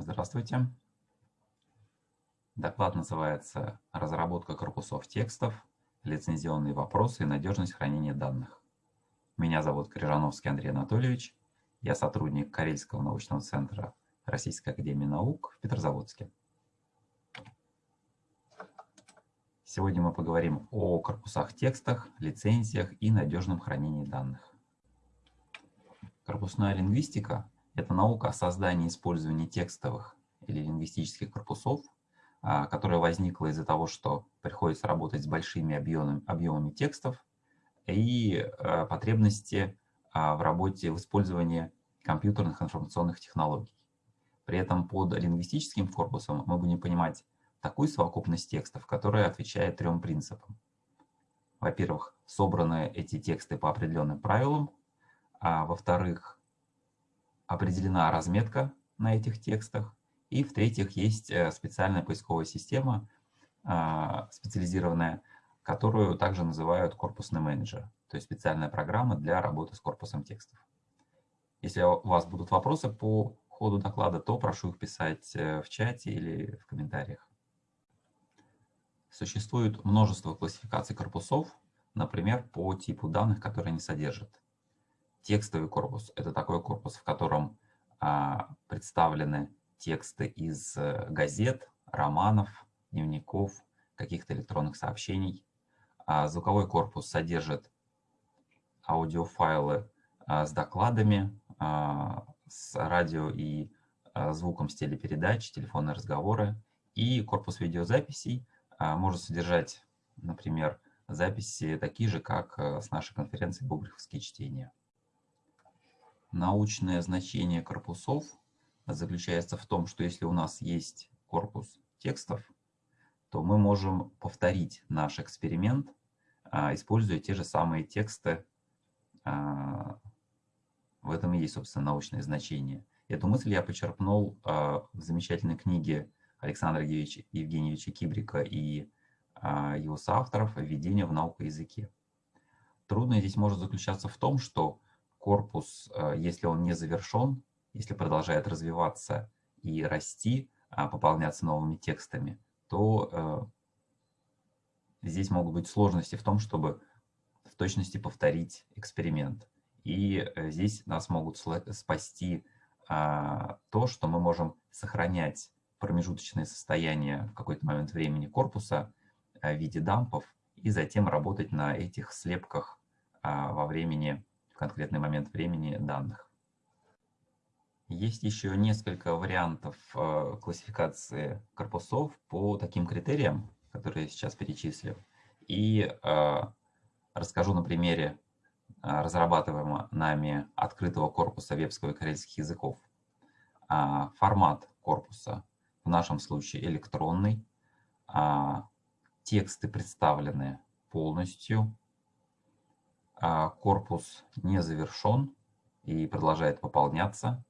Здравствуйте. Доклад называется «Разработка корпусов текстов, лицензионные вопросы и надежность хранения данных». Меня зовут Крижановский Андрей Анатольевич. Я сотрудник Карельского научного центра Российской академии наук в Петрозаводске. Сегодня мы поговорим о корпусах текстах, лицензиях и надежном хранении данных. Корпусная лингвистика – это наука о создании и использовании текстовых или лингвистических корпусов, а, которая возникла из-за того, что приходится работать с большими объемами, объемами текстов и а, потребности а, в работе, в использовании компьютерных информационных технологий. При этом под лингвистическим корпусом мы будем понимать такую совокупность текстов, которая отвечает трем принципам. Во-первых, собраны эти тексты по определенным правилам, а во-вторых, определена разметка на этих текстах, и в-третьих, есть э, специальная поисковая система, а, специализированная, которую также называют корпусный менеджер, то есть специальная программа для работы с корпусом текстов. Если у вас будут вопросы по ходу доклада, то прошу их писать э, в чате или в комментариях. Существует множество классификаций корпусов, например, по типу данных, которые они содержат. Текстовый корпус – это такой корпус, в котором а, представлены тексты из э, газет, романов, дневников, каких-то электронных сообщений. А звуковой корпус содержит аудиофайлы а, с докладами, а, с радио и а, звуком с телепередач, телефонные разговоры. И корпус видеозаписей может содержать, например, записи такие же, как э, с нашей конференции «Бубриховские чтения». Научное значение корпусов заключается в том, что если у нас есть корпус текстов, то мы можем повторить наш эксперимент, а, используя те же самые тексты. А, в этом и есть, собственно, научное значение. Эту мысль я почерпнул а, в замечательной книге Александра Евгеньевича Кибрика и его соавторов «Введение в науку языке». Трудное здесь может заключаться в том, что корпус, если он не завершен, если продолжает развиваться и расти, а, пополняться новыми текстами, то э, здесь могут быть сложности в том, чтобы в точности повторить эксперимент. И э, здесь нас могут спасти а, то, что мы можем сохранять промежуточное состояние в какой-то момент времени корпуса э, в виде дампов и затем работать на этих слепках а, во времени, конкретный момент времени данных. Есть еще несколько вариантов э, классификации корпусов по таким критериям, которые я сейчас перечислил. И э, расскажу на примере э, разрабатываемого нами открытого корпуса вебского и карельских языков. А, формат корпуса в нашем случае электронный. А, тексты представлены полностью. А, корпус не завершен и продолжает пополняться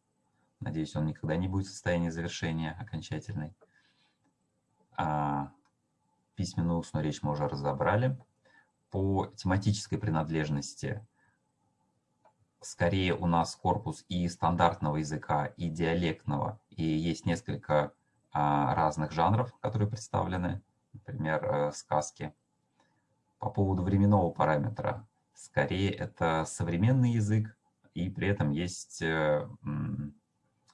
Надеюсь, он никогда не будет в состоянии завершения окончательной. А письменную устную речь мы уже разобрали. По тематической принадлежности скорее у нас корпус и стандартного языка, и диалектного, и есть несколько а, разных жанров, которые представлены, например, э, сказки. По поводу временного параметра, скорее это современный язык, и при этом есть э,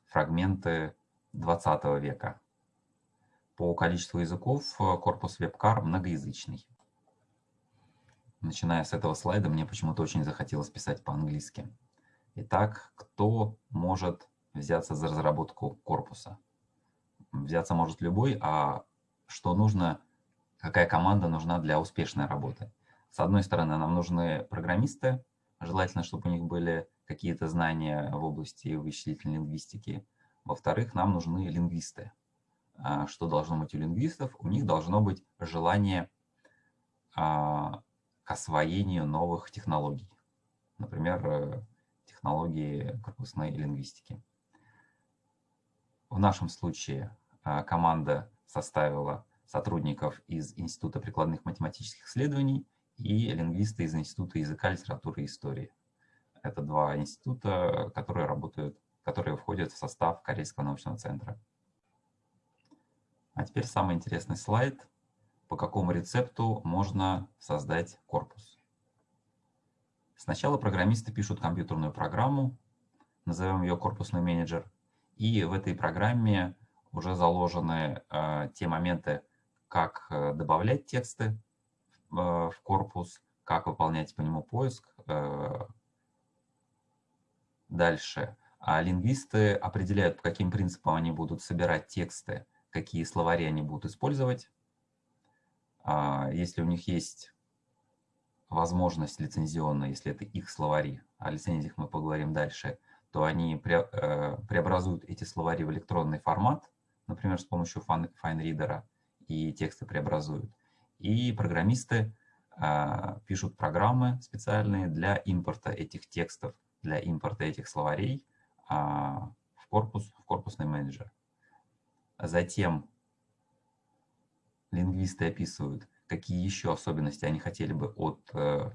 фрагменты 20 века. По количеству языков э, корпус WebCar многоязычный. Начиная с этого слайда, мне почему-то очень захотелось писать по-английски. Итак, кто может взяться за разработку корпуса? Взяться может любой, а что нужно, какая команда нужна для успешной работы? С одной стороны, нам нужны программисты, желательно, чтобы у них были какие-то знания в области вычислительной лингвистики. Во-вторых, нам нужны лингвисты. А, что должно быть у лингвистов? У них должно быть желание а, к освоению новых технологий. Например, э, технологии корпусной лингвистики. В нашем случае а, команда составила сотрудников из Института прикладных математических исследований и лингвисты из Института языка, литературы и истории. Это два института, которые работают, которые входят в состав Корейского научного центра. А теперь самый интересный слайд, по какому рецепту можно создать корпус. Сначала программисты пишут компьютерную программу, назовем ее корпусный менеджер, и в этой программе уже заложены э, те моменты, как э, добавлять тексты в корпус, как выполнять по нему поиск. Э, дальше. А лингвисты определяют, по каким принципам они будут собирать тексты, какие словари они будут использовать. А, если у них есть возможность лицензионная, если это их словари, о лицензиях мы поговорим дальше, то они преобразуют эти словари в электронный формат, например, с помощью FineReader, и тексты преобразуют. И программисты э, пишут программы специальные для импорта этих текстов, для импорта этих словарей э, в корпус, в корпусный менеджер. Затем лингвисты описывают, какие еще особенности они хотели бы от э,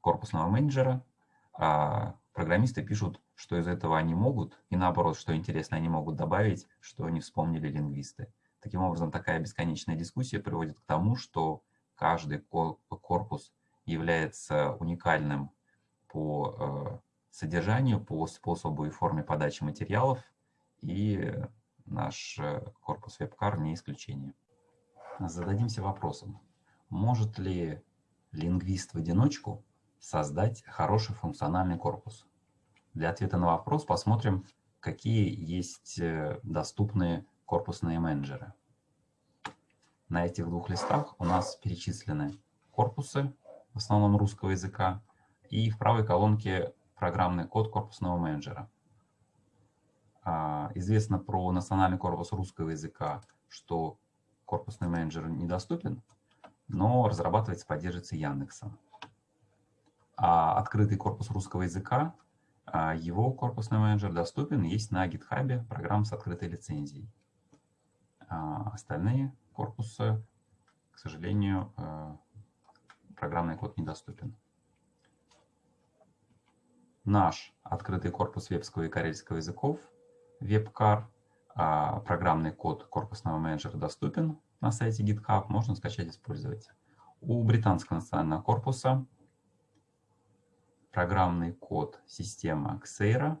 корпусного менеджера, а программисты пишут, что из этого они могут, и наоборот, что интересно, они могут добавить, что не вспомнили лингвисты. Таким образом, такая бесконечная дискуссия приводит к тому, что каждый корпус является уникальным по э, содержанию, по способу и форме подачи материалов, и наш э, корпус WebCar не исключение. Зададимся вопросом, может ли лингвист в одиночку создать хороший функциональный корпус? Для ответа на вопрос посмотрим, какие есть э, доступные корпусные менеджеры. На этих двух листах у нас перечислены корпусы, в основном русского языка, и в правой колонке программный код корпусного менеджера. А, известно про национальный корпус русского языка, что корпусный менеджер недоступен, но разрабатывается, поддерживается Яндексом. А открытый корпус русского языка, а, его корпусный менеджер доступен, есть на GitHub программ с открытой лицензией. А остальные корпусы, к сожалению, э, программный код недоступен. Наш открытый корпус вебского и карельского языков, WebCar, а программный код корпусного менеджера доступен на сайте GitHub, можно скачать и использовать. У британского национального корпуса программный код система Xera.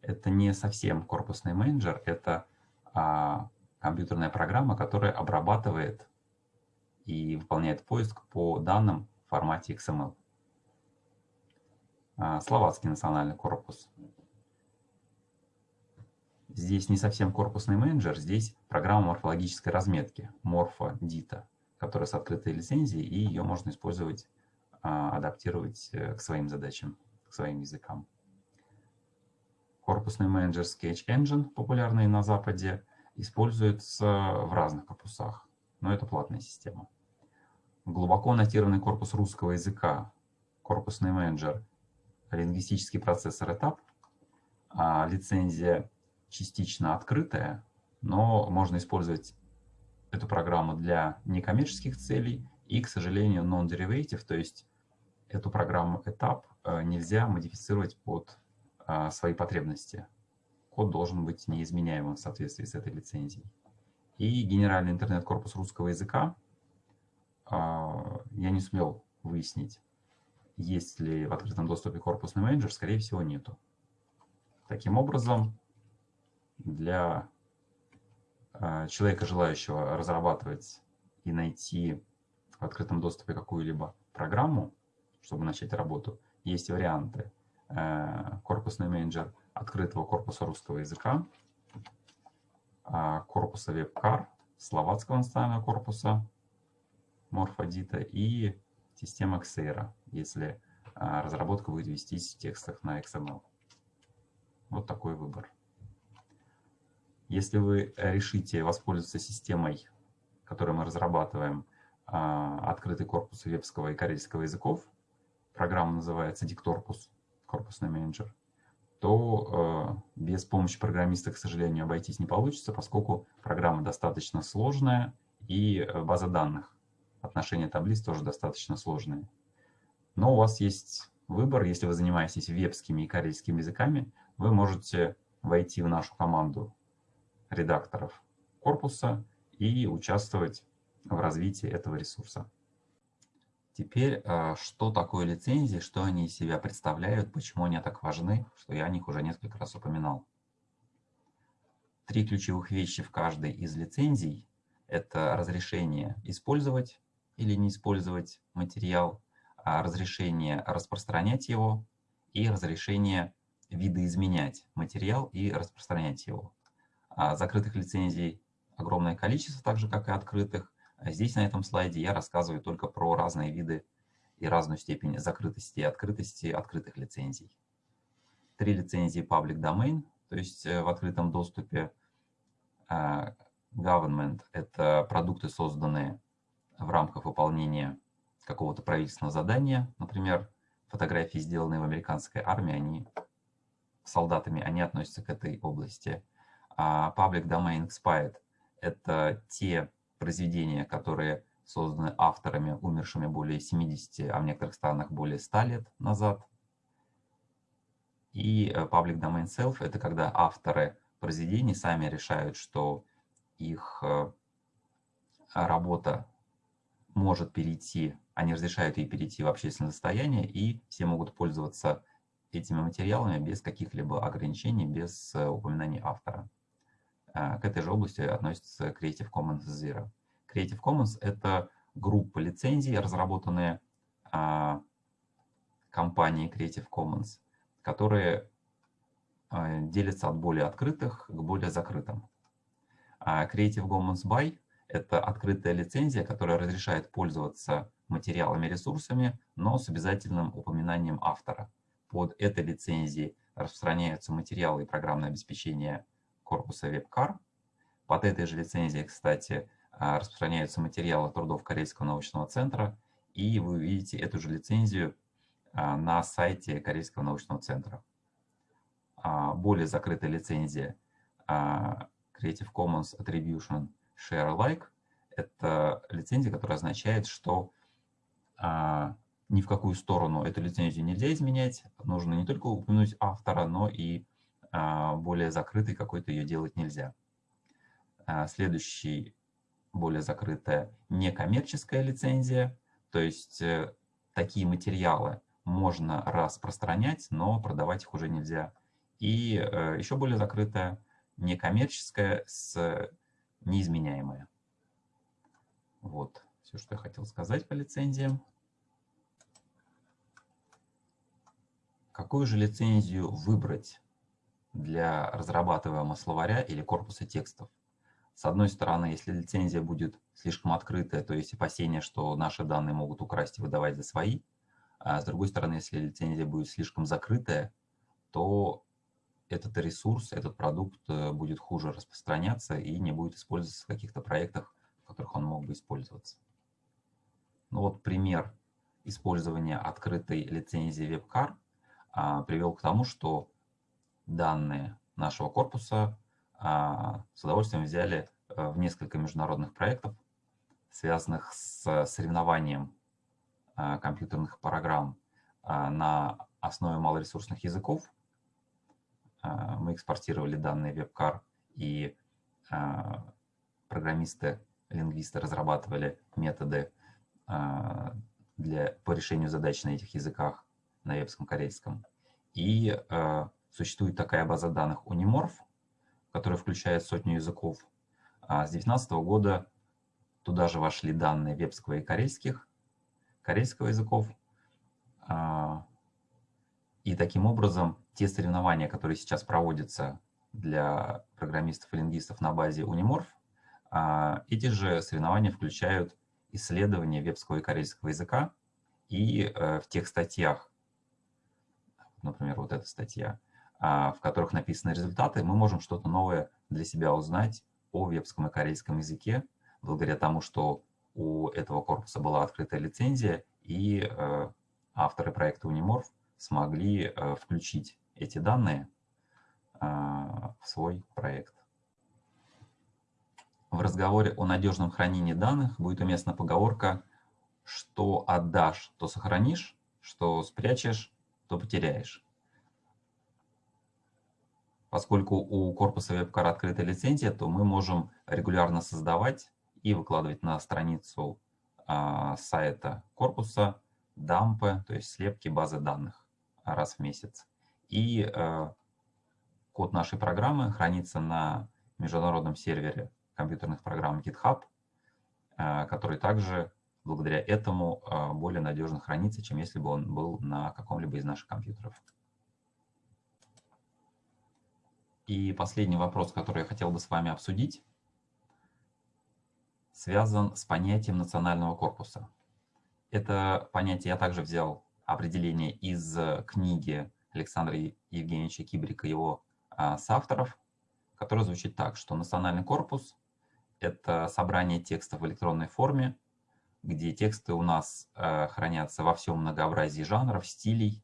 Это не совсем корпусный менеджер, это а, компьютерная программа, которая обрабатывает и выполняет поиск по данным в формате XML. А, словацкий национальный корпус. Здесь не совсем корпусный менеджер, здесь программа морфологической разметки, MorphoDita, которая с открытой лицензией, и ее можно использовать, а, адаптировать э, к своим задачам, к своим языкам. Корпусный менеджер Sketch Engine, популярный на Западе, используется в разных корпусах, но это платная система. Глубоко нотированный корпус русского языка, корпусный менеджер, лингвистический процессор этап, а лицензия частично открытая, но можно использовать эту программу для некоммерческих целей и, к сожалению, non-derivative, то есть эту программу этап э, нельзя модифицировать под э, свои потребности код должен быть неизменяемым в соответствии с этой лицензией. И генеральный интернет-корпус русского языка а, я не сумел выяснить, есть ли в открытом доступе корпусный менеджер, скорее всего, нету. Таким образом, для а, человека, желающего разрабатывать и найти в открытом доступе какую-либо программу, чтобы начать работу, есть варианты. Э, корпусный менеджер – открытого корпуса русского языка, а, корпуса WebCar, словацкого национального корпуса Морфодита и система Xera, если а, разработка будет вестись в текстах на XML. Вот такой выбор. Если вы решите воспользоваться системой, которую мы разрабатываем, а, открытый корпус вебского и карельского языков, программа называется Dictorpus, корпусный менеджер, то э, без помощи программиста, к сожалению, обойтись не получится, поскольку программа достаточно сложная и э, база данных, отношения таблиц тоже достаточно сложные. Но у вас есть выбор, если вы занимаетесь вебскими и карельскими языками, вы можете войти в нашу команду редакторов корпуса и участвовать в развитии этого ресурса. Теперь, э, что такое лицензии, что они из себя представляют, почему они так важны, что я о них уже несколько раз упоминал. Три ключевых вещи в каждой из лицензий – это разрешение использовать или не использовать материал, а разрешение распространять его и разрешение видоизменять материал и распространять его. А закрытых лицензий огромное количество, так же как и открытых. А здесь на этом слайде я рассказываю только про разные виды и разную степень закрытости и открытости открытых лицензий. Три лицензии Public Domain, то есть э, в открытом доступе. А, government – это продукты, созданные в рамках выполнения какого-то правительственного задания. Например, фотографии, сделанные в американской армии, они солдатами, они относятся к этой области. А Public Domain Expired – это те произведения, которые созданы авторами, умершими более 70, а в некоторых странах более 100 лет назад. И э, Public Domain Self – это когда авторы произведений сами решают, что их э, работа может перейти, они разрешают ей перейти в общественное состояние, и все могут пользоваться этими материалами без каких-либо ограничений, без э, упоминания автора. К этой же области относится Creative Commons Zero. Creative Commons – это группа лицензий, разработанные а, компанией Creative Commons, которые а, делятся от более открытых к более закрытым. А Creative Commons by – это открытая лицензия, которая разрешает пользоваться материалами, ресурсами, но с обязательным упоминанием автора. Под этой лицензией распространяются материалы и программное обеспечение корпуса WebCar. Под этой же лицензией, кстати, а, распространяются материалы трудов Корейского научного центра, и вы увидите эту же лицензию а, на сайте Корейского научного центра. А, более закрытая лицензия Creative Commons Attribution Share Alike – это лицензия, которая означает, что ни в какую сторону эту лицензию нельзя изменять. Нужно не только упомянуть автора, но и более закрытой какой-то ее делать нельзя. Следующий более закрытая некоммерческая лицензия, то есть э, такие материалы можно распространять, но продавать их уже нельзя. И э, еще более закрытая некоммерческая с неизменяемая. Вот все, что я хотел сказать по лицензиям. Какую же лицензию выбрать для разрабатываемого словаря или корпуса текстов? С одной стороны, если лицензия будет слишком открытая, то есть опасения, что наши данные могут украсть и выдавать за свои. А с другой стороны, если лицензия будет слишком закрытая, то этот ресурс, этот продукт э, будет хуже распространяться и не будет использоваться в каких-то проектах, в которых он мог бы использоваться. Ну вот пример использования открытой лицензии WebCar а, привел к тому, что данные нашего корпуса а, с удовольствием взяли э, в несколько международных проектов, связанных с соревнованием а, компьютерных программ на основе малоресурсных языков. Мы экспортировали данные WebCar, и программисты, лингвисты разрабатывали методы для, по решению задач на этих языках, на вебском, корейском. И существует такая база данных Unimorph, который включает сотню языков. А с 2019 года туда же вошли данные вебского и корейских, корейского языков. А, и таким образом те соревнования, которые сейчас проводятся для программистов и лингвистов на базе Unimorph, а, эти же соревнования включают исследования вебского и корейского языка. И э, в тех статьях, например, вот эта статья, в которых написаны результаты, мы можем что-то новое для себя узнать о вебском и корейском языке, благодаря тому, что у этого корпуса была открытая лицензия, и э, авторы проекта Unimorph смогли э, включить эти данные а, в свой проект. В разговоре о надежном хранении данных будет уместна поговорка «что отдашь, то сохранишь, что спрячешь, то потеряешь». Поскольку у корпуса WebCar открытая лицензия, то мы можем регулярно создавать и выкладывать на страницу а, сайта корпуса дампы, то есть слепки базы данных раз в месяц. И а, код нашей программы хранится на международном сервере компьютерных программ GitHub, а, который также благодаря этому а, более надежно хранится, чем если бы он был на каком-либо из наших компьютеров. И последний вопрос, который я хотел бы с вами обсудить, связан с понятием национального корпуса. Это понятие я также взял определение из книги Александра Евгеньевича Кибрика, его а, соавторов, которое звучит так, что национальный корпус — это собрание текстов в электронной форме, где тексты у нас э, хранятся во всем многообразии жанров, стилей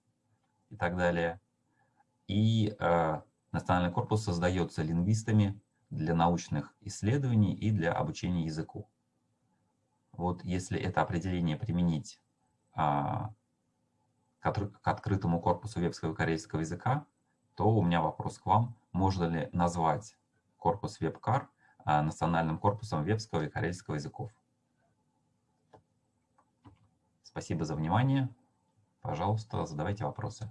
и так далее. И э, Национальный корпус создается лингвистами для научных исследований и для обучения языку. Вот если это определение применить а, к открытому корпусу вебского корейского языка, то у меня вопрос к вам, можно ли назвать корпус WebCar а, национальным корпусом вебского и корейского языков. Спасибо за внимание. Пожалуйста, задавайте вопросы.